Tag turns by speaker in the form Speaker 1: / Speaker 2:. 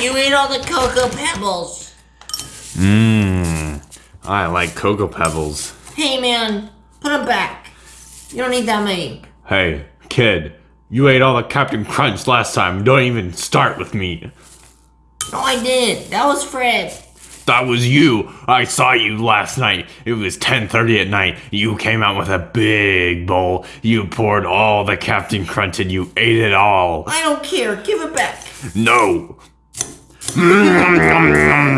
Speaker 1: You ate all the Cocoa Pebbles.
Speaker 2: Mmm. I like Cocoa Pebbles.
Speaker 1: Hey, man, put them back. You don't need that many.
Speaker 2: Hey, kid. You ate all the Captain Crunch last time. Don't even start with me.
Speaker 1: No, I didn't. That was Fred.
Speaker 2: That was you. I saw you last night. It was 10:30 at night. You came out with a big bowl. You poured all the Captain Crunch and you ate it all.
Speaker 1: I don't care. Give it back.
Speaker 2: No.